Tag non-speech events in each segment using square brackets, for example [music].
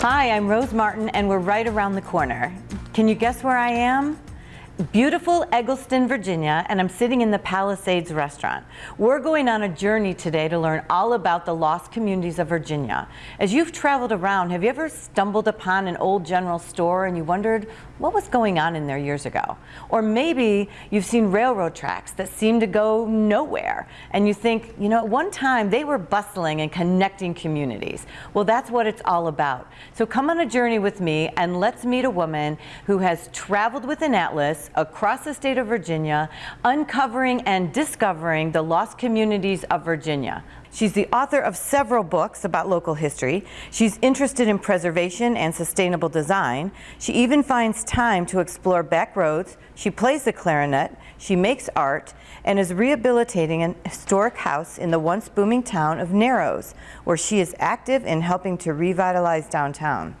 Hi, I'm Rose Martin and we're right around the corner. Can you guess where I am? beautiful Eggleston, Virginia, and I'm sitting in the Palisades restaurant. We're going on a journey today to learn all about the lost communities of Virginia. As you've traveled around, have you ever stumbled upon an old general store and you wondered what was going on in there years ago? Or maybe you've seen railroad tracks that seem to go nowhere and you think, you know, at one time they were bustling and connecting communities. Well, that's what it's all about. So come on a journey with me and let's meet a woman who has traveled with an atlas across the state of Virginia, uncovering and discovering the lost communities of Virginia. She's the author of several books about local history. She's interested in preservation and sustainable design. She even finds time to explore back roads. She plays the clarinet. She makes art and is rehabilitating an historic house in the once booming town of Narrows, where she is active in helping to revitalize downtown.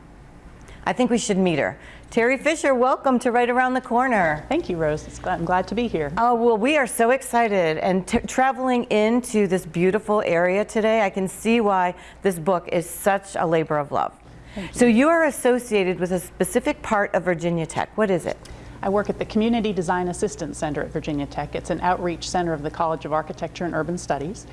I think we should meet her. Terri Fisher, welcome to Right Around the Corner. Thank you, Rose. I'm glad to be here. Oh, well, we are so excited. And traveling into this beautiful area today, I can see why this book is such a labor of love. You. So you are associated with a specific part of Virginia Tech. What is it? I work at the Community Design Assistance Center at Virginia Tech. It's an outreach center of the College of Architecture and Urban Studies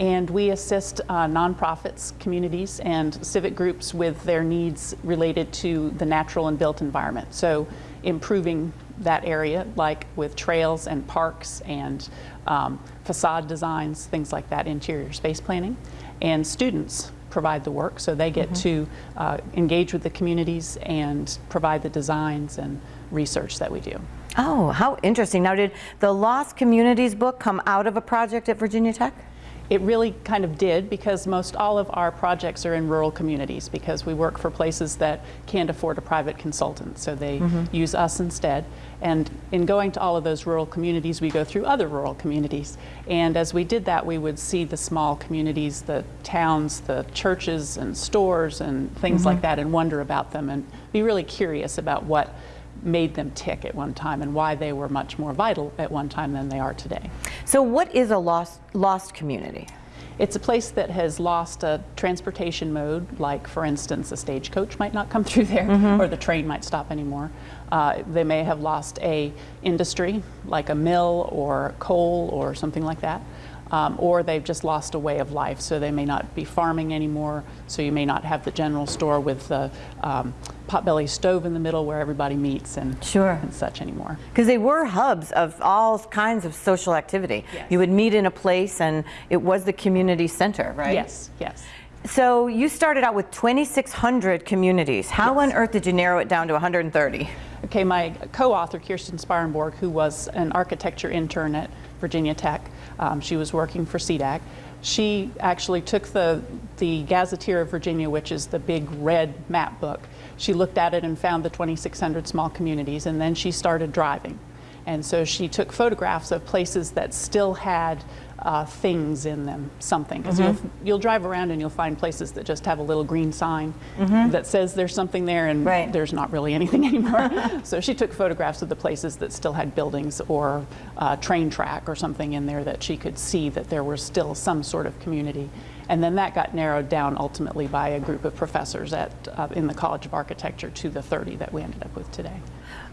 and we assist uh, nonprofits, communities, and civic groups with their needs related to the natural and built environment. So improving that area, like with trails and parks and um, facade designs, things like that, interior space planning. And students provide the work, so they get mm -hmm. to uh, engage with the communities and provide the designs and research that we do. Oh, how interesting. Now, did the Lost Communities book come out of a project at Virginia Tech? It really kind of did because most all of our projects are in rural communities because we work for places that can't afford a private consultant, so they mm -hmm. use us instead. And in going to all of those rural communities, we go through other rural communities. And as we did that, we would see the small communities, the towns, the churches and stores and things mm -hmm. like that and wonder about them and be really curious about what made them tick at one time and why they were much more vital at one time than they are today. So what is a lost, lost community? It's a place that has lost a transportation mode, like for instance, a stagecoach might not come [laughs] through there, mm -hmm. or the train might stop anymore. Uh, they may have lost a industry, like a mill or coal or something like that um, or they've just lost a way of life. So they may not be farming anymore, so you may not have the general store with the um, potbelly stove in the middle where everybody meets and, sure. and such anymore. Because they were hubs of all kinds of social activity. Yes. You would meet in a place and it was the community center, right? Yes, yes. So you started out with 2,600 communities. How yes. on earth did you narrow it down to 130? Okay, my co-author, Kirsten Sparenborg, who was an architecture intern at Virginia Tech, um, she was working for CDAC. She actually took the, the Gazetteer of Virginia, which is the big red map book. She looked at it and found the 2,600 small communities, and then she started driving. And so she took photographs of places that still had uh, things in them, something. Because mm -hmm. you'll, mm-hmm. you'll drive around and you'll find places that just have a little green sign mm -hmm. that says there's something there and right. there's not really anything [laughs] anymore. so she took photographs of the places that still had buildings or uh, train track or something in there that she could see that there was still some sort of community. And then that got narrowed down ultimately by a group of professors at, uh, in the College of Architecture to the 30 that we ended up with today.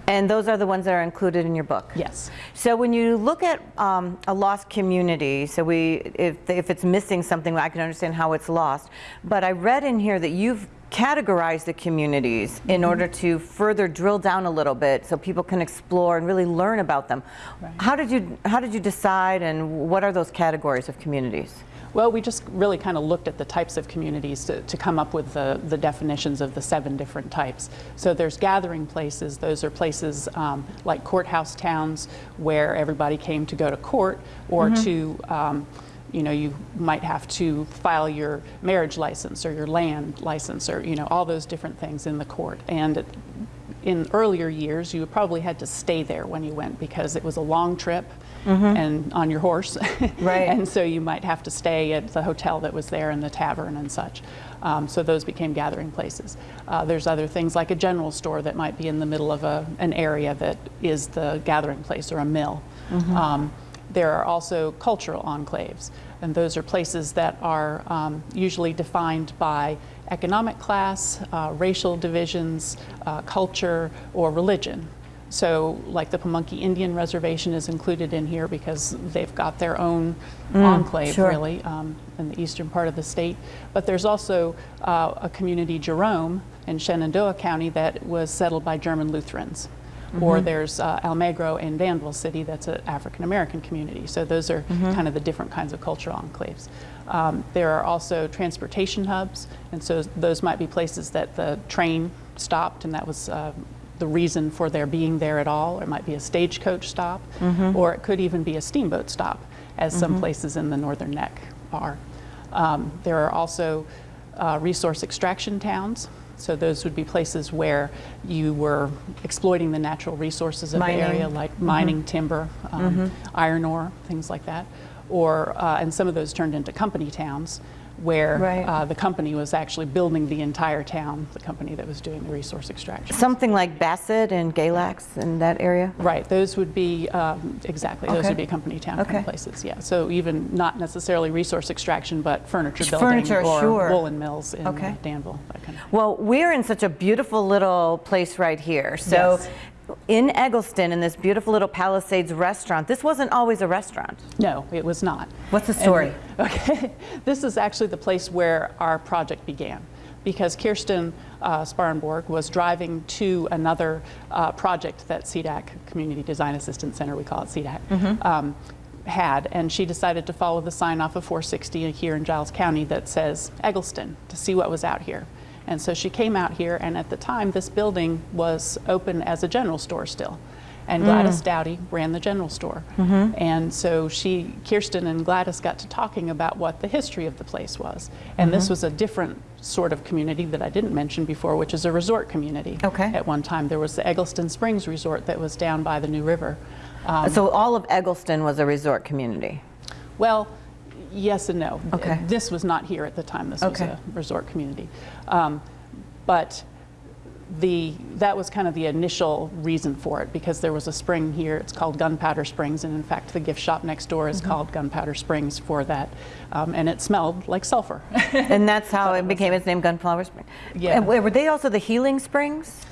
And those are the ones that are included in your book? Yes. So when you look at um, a lost community, so we, if, if it's missing something, I can understand how it's lost. But I read in here that you've categorized the communities mm -hmm. in order to further drill down a little bit so people can explore and really learn about them. Right. How did you how did you decide and what are those categories of communities? Well, we just really kind of looked at the types of communities to, to come up with the, the definitions of the seven different types. So there's gathering places. Those are places um, like courthouse towns where everybody came to go to court or mm -hmm. to um, you know, you might have to file your marriage license or your land license or, you know, all those different things in the court. And in earlier years, you probably had to stay there when you went because it was a long trip mm -hmm. and on your horse. [laughs] right. and so you might have to stay at the hotel that was there and the tavern and such. Um, so those became gathering places. Uh, there's other things like a general store that might be in the middle of a, an area that is the gathering place or a mill. Mm -hmm. um, there are also cultural enclaves, and those are places that are um, usually defined by economic class, uh, racial divisions, uh, culture, or religion. So, like the Pamunkey Indian Reservation is included in here because they've got their own enclave, sure. really, um, in the eastern part of the state. But there's also uh, a community, Jerome, in Shenandoah County, that was settled by German Lutherans. Or there's uh, Almagro in Danville City, that's an African American community. So, those are kind of the different kinds of cultural enclaves. Um, there are also transportation hubs, and so those might be places that the train stopped, and that was uh, the reason for their being there at all. It might be a stagecoach stop, or it could even be a steamboat stop, as some places in the Northern Neck are. Um, there are also uh, resource extraction towns. So those would be places where you were exploiting the natural resources of Mining. the area, like mining timber, um, iron ore, things like that. Or, uh, and some of those turned into company towns where Right. uh, the company was actually building the entire town, the company that was doing the resource extraction. Something like Bassett and Galax in that area? Right, those would be, um, exactly, those would be company town kind of places, yeah. So even not necessarily resource extraction, but furniture building Furniture, or sure. woolen mills in uh, Okay. Danville, that kind of. Well, we're in such a beautiful little place right here. So, Yes. In Eggleston, in this beautiful little Palisades restaurant, this wasn't always a restaurant. No, it was not. What's the And- story? [laughs] okay, this is actually the place where our project began. Because Kirsten uh, Sparenborg was driving to another uh, project that CDAC, Community Design Assistance Center, we call it CDAC, Mm-hmm. um, had, and she decided to follow the sign off of 460 here in Giles County that says Eggleston to see what was out here. And so she came out here, and at the time, this building was open as a general store still. And mm. Gladys Dowdy ran the general store. Mm-hmm. And so she, Kirsten and Gladys got to talking about what the history of the place was. And this mm-hmm. was a different sort of community that I didn't mention before, which is a resort community. Okay. At one time, there was the Eggleston Springs Resort that was down by the New River. Um, so, all of Eggleston was a resort community. well, yes and no. Okay. This was not here at the time. This Okay. was a resort community. Um, but the that was kind of the initial reason for it because there was a spring here. It's called Gunpowder Springs, and in fact, the gift shop next door is called Gunpowder Springs for that. Um, and it smelled like sulfur. [laughs] and that's how [laughs] it became its name, Gunpowder Spring. Yeah. And were they also the healing springs?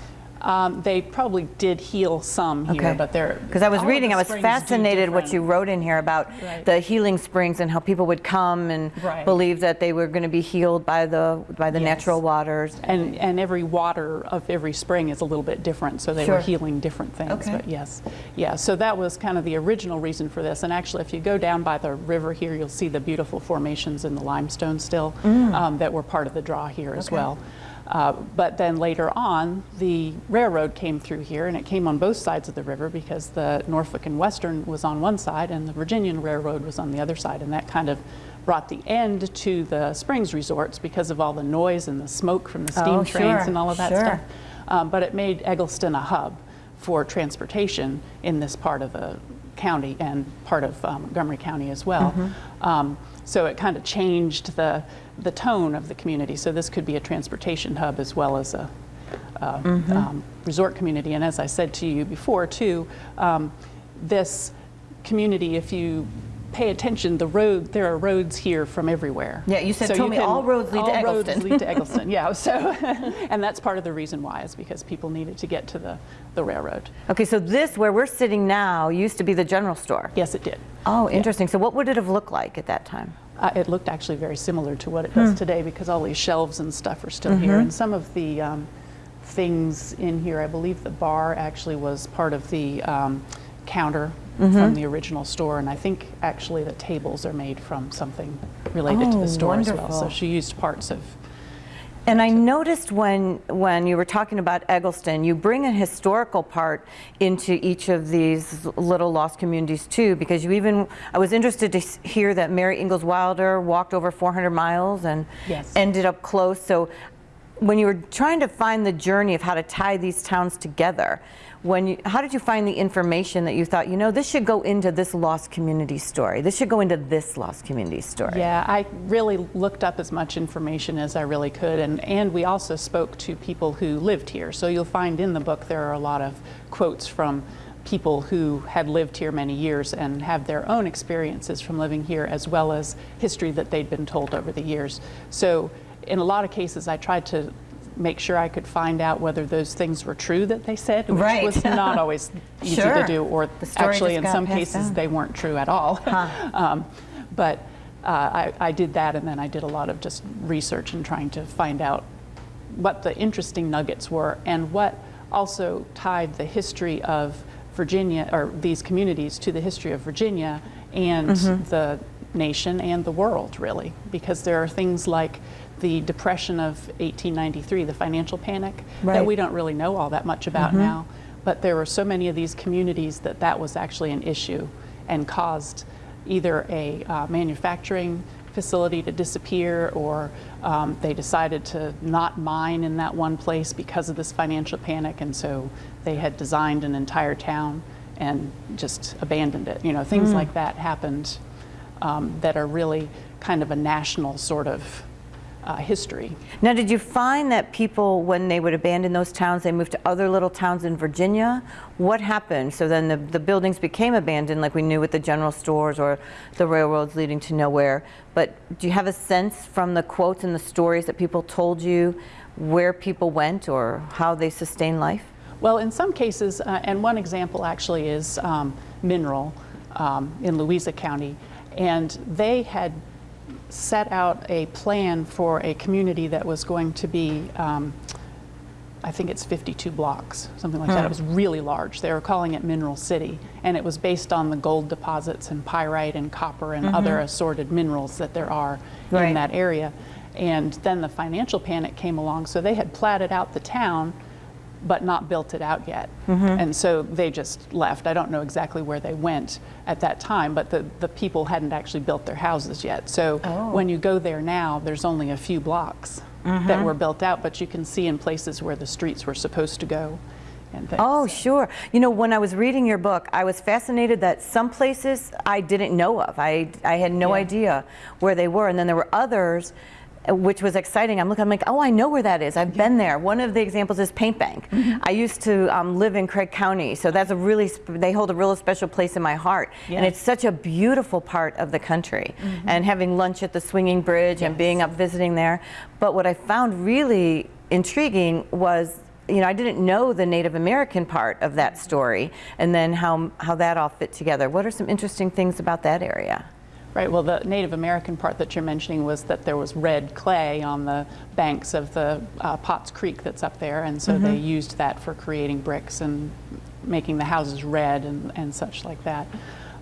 Um, they probably did heal some here, but they're Because I was reading, I was fascinated what you wrote in here about Right. the healing springs and how people would come and Right. believe that they were going to be healed by the by the Yes. natural waters. And, and every water of every spring is a little bit different, so they Sure. were healing different things. Okay. But yes, yeah. So that was kind of the original reason for this. And actually, if you go down by the river here, you'll see the beautiful formations in the limestone still um, that were part of the draw here as Mm. Well. Uh, but then later on, the railroad came through here, and it came on both sides of the river because the Norfolk and Western was on one side, and the Virginian Railroad was on the other side, and that kind of brought the end to the Springs resorts because of all the noise and the smoke from the steam Oh, trains sure, and all of that sure. stuff. Um, but it made Eggleston a hub for transportation in this part of the county and part of um, Montgomery County as well. Mm-hmm. Um, so it kind of changed the, the tone of the community. So this could be a transportation hub as well as a, uh, Mm-hmm. um, resort community. And as I said to you before, too, um, this community, if you pay attention, the road there are roads here from everywhere. Yeah, you said- told me all roads lead to all roads lead to [laughs] Eggleston. Yeah, so [laughs] and that's part of the reason why is because people needed to get to the the railroad. Okay, so this where we're sitting now used to be the general store. Yes, it did. Oh, interesting. So what would it have looked like at that time? Uh, it looked actually very similar to what it does today because all these shelves and stuff are still here, and some of the um, things in here, I believe the bar actually was part of the um, counter from the original store, and I think actually the tables are made from something related to Oh, the store as well. So she used parts of. And I noticed when when you were talking about Eggleston, you bring a historical part into each of these little lost communities too, because you even I was interested to hear that Mary Ingalls Wilder walked over 400 miles and Yes. ended up close. So when you were trying to find the journey of how to tie these towns together, when you, how did you find the information that you thought, you know, this should go into this lost community story. This should go into this lost community story. Yeah, I really looked up as much information as I really could, and, and we also spoke to people who lived here. So you'll find in the book there are a lot of quotes from people who had lived here many years and have their own experiences from living here as well as history that they'd been told over the years. So in a lot of cases I tried to make sure I could find out whether those things were true that they said, which Right. was not [laughs] always easy Sure. to do, or actually in some cases down. they weren't true at all. [laughs] um, but uh, I, I did that and then I did a lot of just research and trying to find out what the interesting nuggets were and what also tied the history of Virginia or these communities to the history of Virginia and the nation and the world really because there are things like the depression of 1893 the financial panic Right. that we don't really know all that much about now but there were so many of these communities that that was actually an issue and caused either a uh, manufacturing facility to disappear or um, they decided to not mine in that one place because of this financial panic and so they had designed an entire town and just abandoned it. You know, things like that happened um, that are really kind of a national sort of uh, history. Now, did you find that people, when they would abandon those towns, they moved to other little towns in Virginia? What happened? So then the, the buildings became abandoned, like we knew with the general stores or the railroads leading to nowhere. But do you have a sense from the quotes and the stories that people told you where people went or how they sustained life? Well, in some cases, uh, and one example actually is um, Mineral um, in Louisa County, and they had set out a plan for a community that was going to be, um, I think it's 52 blocks, something like that. It was really large. They were calling it Mineral City, and it was based on the gold deposits and pyrite and copper and other assorted minerals that there are Right. in that area. And then the financial panic came along, so they had platted out the town but not built it out yet. Mm-hmm. And so they just left. I don't know exactly where they went at that time, but the, the people hadn't actually built their houses yet. So oh. when you go there now, there's only a few blocks that mm-hmm. were built out, but you can see in places where the streets were supposed to go. And things. Oh, sure. You know, when I was reading your book, I was fascinated that some places I didn't know of. I, I had no Yeah. idea where they were. And then there were others, which was exciting. I'm looking, I'm like, oh, I know where that is. I've been there. One of the examples is Paint Bank. Mm-hmm. I used to um, live in Craig County, so that's a really, sp- they hold a real special place in my heart. And Mm-hmm. it's such a beautiful part of the country. And having lunch at the Swinging Bridge and being up visiting there. But what I found really intriguing was you know, I didn't know the Native American part of that story, and then how how that all fit together. What are some interesting things about that area? Right, well, the Native American part that you're mentioning was that there was red clay on the banks of the uh, Potts Creek that's up there, and so they used that for creating bricks and making the houses red and, and such like that.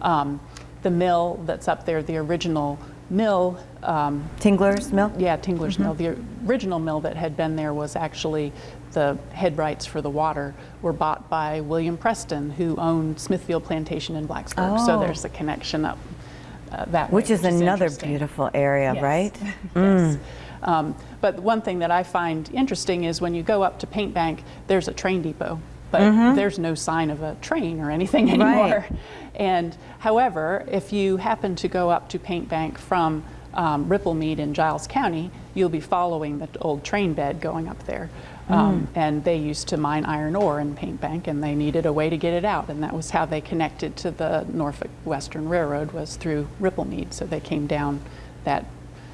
Um, the mill that's up there, the original mill, um, Tingler's Mill. yeah, Tingler's Mill. The original mill that had been there was actually the head rights for the water were bought by William Preston, who owned Smithfield Plantation in Blacksburg. So Oh. there's a connection up uh, that way, Which is another interesting. beautiful area, Yes. right? [laughs] yes. Um, but one thing that I find interesting is when you go up to Paint Bank, there's a train depot, but there's no sign of a train or anything [laughs] anymore. Right. And however, if you happen to go up to Paint Bank from um, Ripplemead in Giles County, you'll be following the old train bed going up there. Um, and they used to mine iron ore in Paint Bank, and they needed a way to get it out, and that was how they connected to the Norfolk Western Railroad was through Ripplemead. So they came down that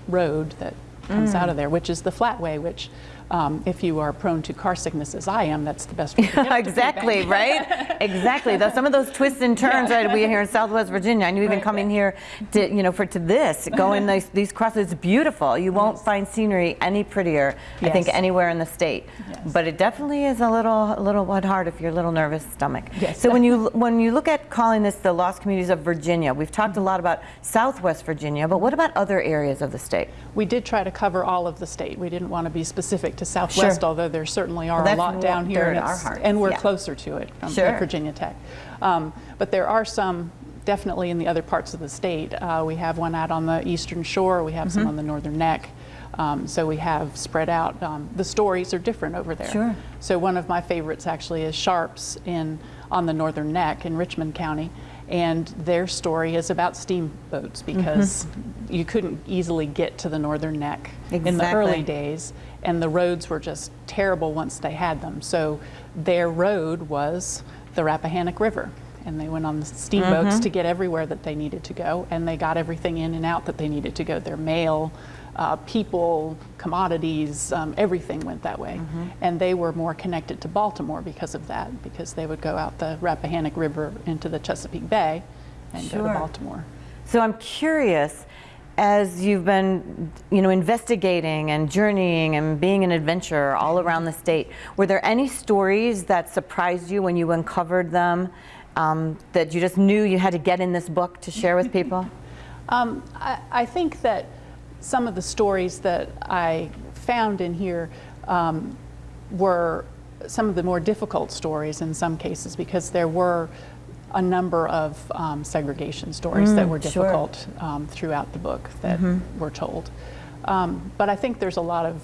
road that comes out of there, which is the flatway, which um, if you are prone to car sickness as I am, that's the best way to get [laughs] up to exactly, right? exactly. Though some of those twists and turns that we here in Southwest Virginia. I knew even Right, coming here to you know for to this, going [laughs] these these crosses, it's beautiful. You won't Yes. find scenery any prettier, I think, anywhere in the state. Yes. But it definitely is a little a little what hard if you're a little nervous stomach. Yes. So when you when you look at calling this the lost communities of Virginia, we've talked a lot about Southwest Virginia, but what about other areas of the state? We did try to cover all of the state. We didn't want to be specific to Southwest, Sure. although there certainly are Well, a lot down here, and, in our it's- hearts, and we're yeah. closer to it from Sure. at Virginia Tech. Um, but there are some definitely in the other parts of the state. Uh, we have one out on the eastern shore. We have some Mm-hmm. on the northern neck. Um, so we have spread out. Um, the stories are different over there. Sure. So one of my favorites actually is Sharps in on the northern neck in Richmond County, and their story is about steamboats because you couldn't easily get to the northern neck in the early days, and the roads were just terrible once they had them. So their road was the Rappahannock River. And they went on the steamboats Mm-hmm. to get everywhere that they needed to go, and they got everything in and out that they needed to go. Their mail, uh, people, commodities, um, everything went that way. Mm-hmm. And they were more connected to Baltimore because of that, because they would go out the Rappahannock River into the Chesapeake Bay and go to Baltimore. So I'm curious, as you've been, you know, investigating and journeying and being an adventurer all around the state, were there any stories that surprised you when you uncovered them um, that you just knew you had to get in this book to share with people? [laughs] Um, I, I think that some of the stories that I found in here um, were some of the more difficult stories in some cases because there were a number of um, segregation stories that were sure. difficult um, throughout the book that were told. Um, but I think there's a lot of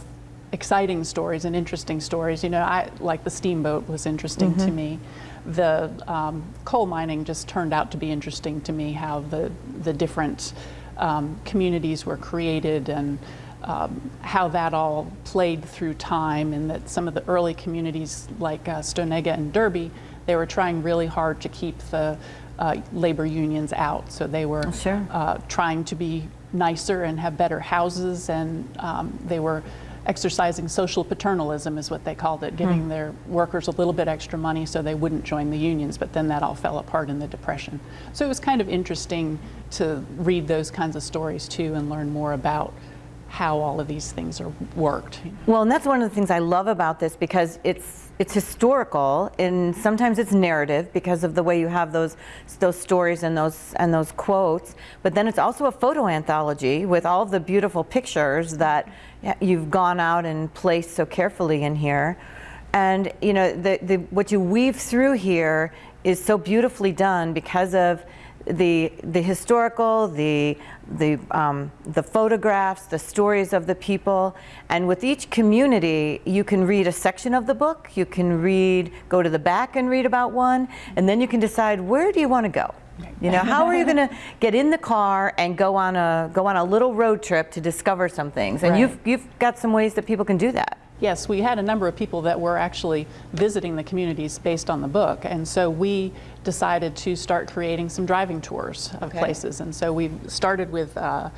exciting stories and interesting stories. You know, I like the steamboat was interesting to me. The um, coal mining just turned out to be interesting to me. How the the different um, communities were created and um, how that all played through time, and that some of the early communities like uh, Stonega and Derby, they were trying really hard to keep the uh, labor unions out. So they were Sure. uh, trying to be nicer and have better houses, and um, they were exercising social paternalism, is what they called it, giving their workers a little bit extra money so they wouldn't join the unions. But then that all fell apart in the Depression. So it was kind of interesting to read those kinds of stories too and learn more about how all of these things are worked. Well, and that's one of the things I love about this because it's it's historical and sometimes it's narrative because of the way you have those those stories and those and those quotes. But then it's also a photo anthology with all of the beautiful pictures that you've gone out and placed so carefully in here. And you know, the, the what you weave through here is so beautifully done because of the the historical, the the um, the photographs, the stories of the people, and with each community, you can read a section of the book. You can read, go to the back and read about one, and then you can decide where do you want to go. You know, how are you going [laughs] to get in the car and go on a go on a little road trip to discover some things? And Right. you've you've got some ways that people can do that. Yes, we had a number of people that were actually visiting the communities based on the book, and so we decided to start creating some driving tours of Okay. places. And so we started with uh,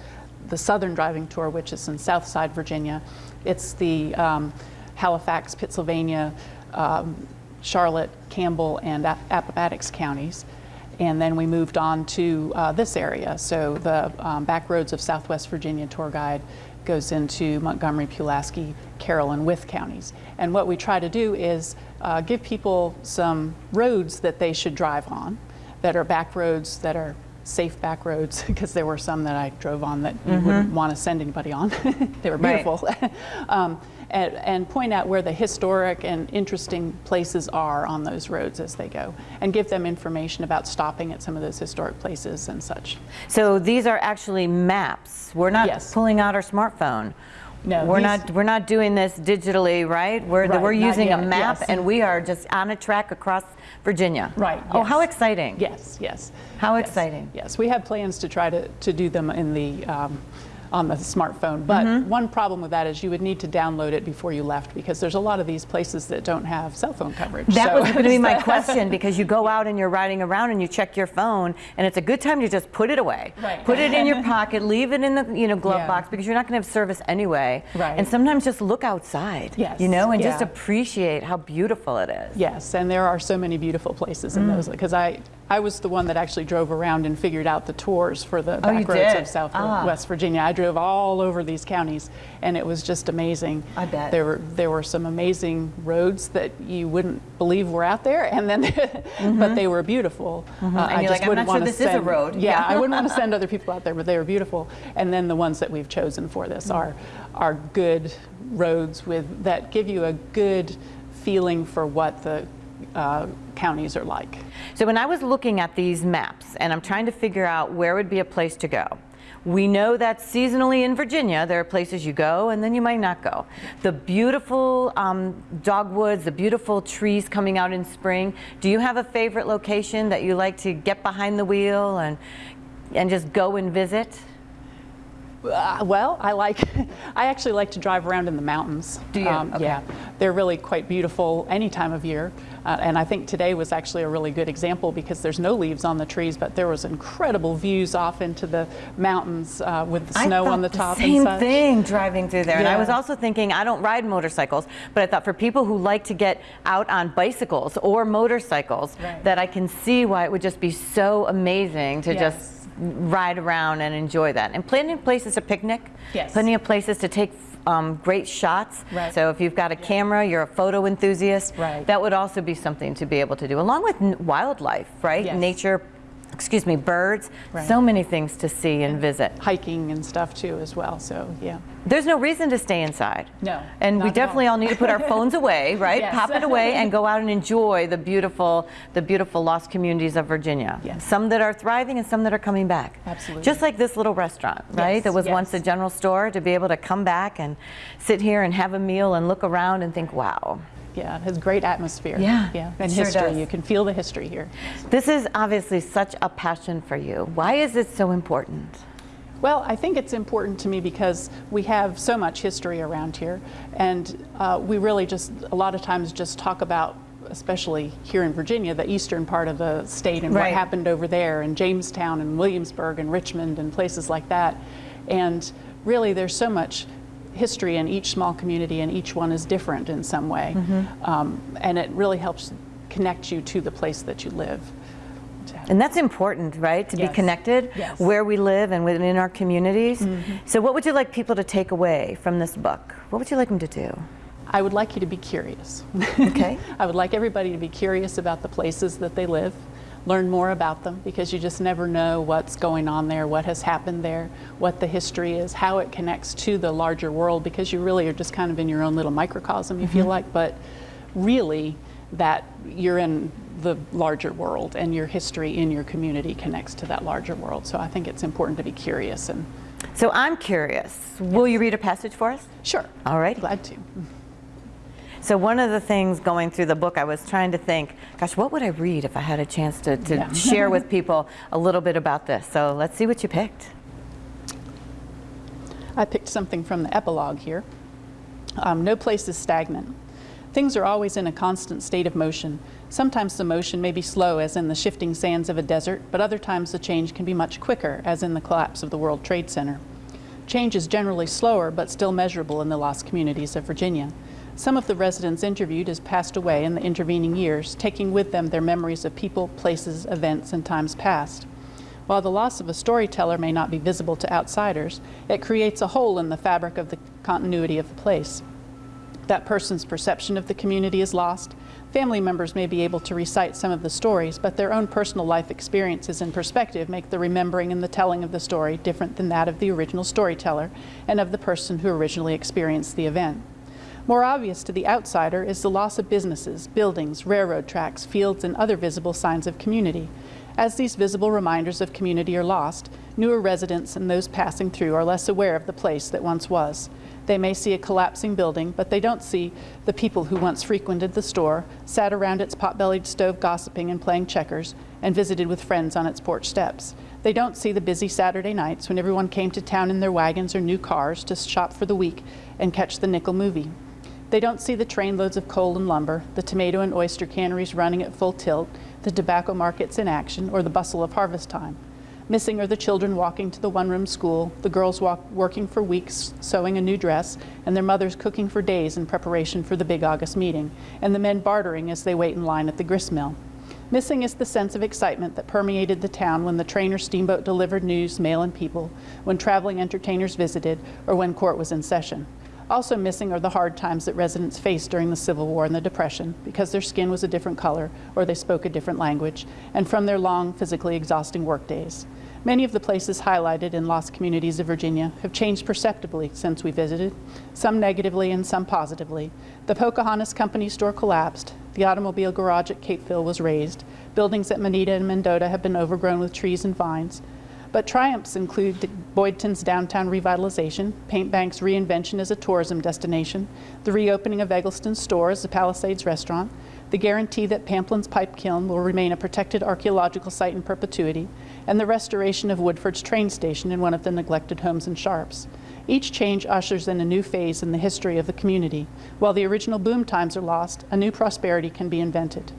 the Southern Driving Tour, which is in Southside Virginia. It's the um, Halifax, Pittsylvania, um, Charlotte, Campbell, and Appomattox counties. And then we moved on to uh, this area. So the um, back roads of Southwest Virginia tour guide goes into Montgomery, Pulaski, Carroll, and Wythe counties. And what we try to do is uh, give people some roads that they should drive on that are back roads that are safe back roads [laughs] because there were some that I drove on that you wouldn't want to send anybody on. [laughs] they were Right. beautiful. [laughs] um, and, and point out where the historic and interesting places are on those roads as they go and give them information about stopping at some of those historic places and such. So these are actually maps. We're not Yes. pulling out our smartphone. No, we're not. We're not doing this digitally, right? We're Right, we're using a map, yes. and we are just on a track across Virginia. Right, Oh, how exciting! Yes, yes. How Yes, exciting. Yes, we have plans to try to, to do them in the, um, on the smartphone. But Mm-hmm. one problem with that is you would need to download it before you left because there's a lot of these places that don't have cell phone coverage. That So- was going to be my [laughs] question because you go out and you're riding around and you check your phone, and it's a good time to just put it away. Right. Put it in your [laughs] pocket, leave it in the you know glove Yeah. box because you're not going to have service anyway. Right. And sometimes just look outside. Yes, You know, and just appreciate how beautiful it is. Yes, and there are so many beautiful places Mm. in those because I, I was the one that actually drove around and figured out the tours for the Oh, back roads did? of South Ah. West Virginia. I drove all over these counties, and it was just amazing. I bet. there were there were some amazing roads that you wouldn't believe were out there, and then [laughs] but they were beautiful. Uh, Mm-hmm. And I you're just like, "I'm wouldn't not sure want to this is a send, road." Yeah, Yeah. I wouldn't want to [laughs] send other people out there, but they were beautiful. And then the ones that we've chosen for this are are good roads with that give you a good feeling for what the uh, counties are like. So when I was looking at these maps and I'm trying to figure out where would be a place to go, we know that seasonally in Virginia there are places you go and then you might not go. The beautiful um, dogwoods, the beautiful trees coming out in spring. Do you have a favorite location that you like to get behind the wheel and and just go and visit? Uh, well, I like, [laughs] I actually like to drive around in the mountains. Do you? Okay. Yeah, they're really quite beautiful any time of year. Uh, and I think today was actually a really good example because there's no leaves on the trees, but there was incredible views off into the mountains uh, with the snow on the top same and such. thing driving through there. And I was also thinking, I don't ride motorcycles, but I thought for people who like to get out on bicycles or motorcycles, Right. that I can see why it would just be so amazing to Yes. just ride around and enjoy that. And plenty of places to picnic, Yes. plenty of places to take um, great shots. Right. So if you've got a camera, you're a photo enthusiast, Right. that would also be something to be able to do, along with wildlife, right? Yes. Nature, excuse me, birds, Right. so many things to see and visit. Hiking and stuff too as well, so yeah. There's no reason to stay inside. No, And we definitely all. all need to put our [laughs] phones away, right? Yes. Pop it away and go out and enjoy the beautiful, the beautiful lost communities of Virginia. Yes. Some that are thriving and some that are coming back. Absolutely. Just like this little restaurant, right? Yes, That was once a general store to be able to come back and sit here and have a meal and look around and think, wow. Yeah, it has great atmosphere. Yeah, yeah, it and sure history. does. You can feel the history here. This is obviously such a passion for you. Why is it so important? Well, I think it's important to me because we have so much history around here, and uh, we really just a lot of times just talk about, especially here in Virginia, the eastern part of the state and Right. what happened over there, and Jamestown and Williamsburg and Richmond and places like that. And really, there's so much history in each small community, and each one is different in some way, um, and it really helps connect you to the place that you live. And that's important, right? To be connected Yes. Where we live and within our communities. So, what would you like people to take away from this book? What would you like them to do? I would like you to be curious. Okay. [laughs] I would like everybody to be curious about the places that they live, learn more about them because you just never know what's going on there, what has happened there, what the history is, how it connects to the larger world because you really are just kind of in your own little microcosm, you feel mm-hmm. like, but really that you're in the larger world and your history in your community connects to that larger world. So I think it's important to be curious and So, I'm curious. Will you read a passage for us? sure. All right. Glad to. So, one of the things going through the book, I was trying to think, gosh, what would I read if I had a chance to, to Yeah. share with [laughs] people a little bit about this? So, let's see what you picked. I picked something from the epilogue here. Um, no place is stagnant. Things are always in a constant state of motion. Sometimes the motion may be slow, as in the shifting sands of a desert, but other times the change can be much quicker, as in the collapse of the World Trade Center. Change is generally slower, but still measurable in the lost communities of Virginia. Some of the residents interviewed has passed away in the intervening years, taking with them their memories of people, places, events, and times past. While the loss of a storyteller may not be visible to outsiders, it creates a hole in the fabric of the continuity of the place. That person's perception of the community is lost. Family members may be able to recite some of the stories, but their own personal life experiences and perspective make the remembering and the telling of the story different than that of the original storyteller and of the person who originally experienced the event. More obvious to the outsider is the loss of businesses, buildings, railroad tracks, fields, and other visible signs of community. As these visible reminders of community are lost, newer residents and those passing through are less aware of the place that once was. They may see a collapsing building, but they don't see the people who once frequented the store, sat around its pot-bellied stove gossiping and playing checkers, and visited with friends on its porch steps. They don't see the busy Saturday nights when everyone came to town in their wagons or new cars to shop for the week and catch the nickel movie. They don't see the trainloads of coal and lumber, the tomato and oyster canneries running at full tilt, the tobacco markets in action, or the bustle of harvest time. Missing are the children walking to the one room school, the girls walk, working for weeks sewing a new dress, and their mothers cooking for days in preparation for the big August meeting, and the men bartering as they wait in line at the grist mill. Missing is the sense of excitement that permeated the town when the train or steamboat delivered news, mail, and people, when traveling entertainers visited, or when court was in session. Also missing are the hard times that residents faced during the Civil War and the Depression because their skin was a different color or they spoke a different language, and from their long, physically exhausting workdays. Many of the places highlighted in lost communities of Virginia have changed perceptibly since we visited, some negatively and some positively. The Pocahontas Company store collapsed, the automobile garage at Capeville was razed, buildings at Manita and Mendota have been overgrown with trees and vines, but triumphs include Boydton's downtown revitalization, Paint Bank's reinvention as a tourism destination, the reopening of Eggleston's store as a Palisades restaurant, the guarantee that Pamplin's pipe kiln will remain a protected archaeological site in perpetuity, and the restoration of Woodford's train station in one of the neglected homes in Sharps. Each change ushers in a new phase in the history of the community. While the original boom times are lost, a new prosperity can be invented.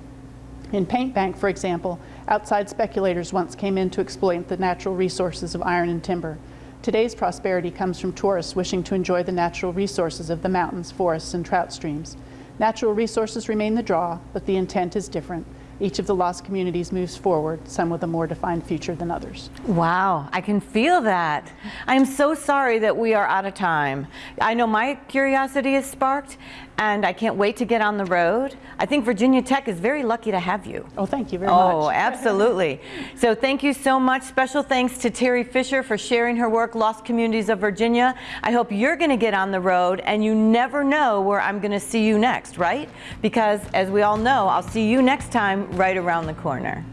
In Paint Bank, for example, outside speculators once came in to exploit the natural resources of iron and timber. Today's prosperity comes from tourists wishing to enjoy the natural resources of the mountains, forests, and trout streams. Natural resources remain the draw, but the intent is different. Each of the lost communities moves forward, some with a more defined future than others. Wow, I can feel that. I'm so sorry that we are out of time. I know my curiosity is sparked, and I can't wait to get on the road. I think Virginia Tech is very lucky to have you. Oh, thank you very Oh, much. Oh, [laughs] absolutely. So thank you so much. Special thanks to Terri Fisher for sharing her work, Lost Communities of Virginia. I hope you're going to get on the road and you never know where I'm going to see you next, right? Because as we all know, I'll see you next time right around the corner.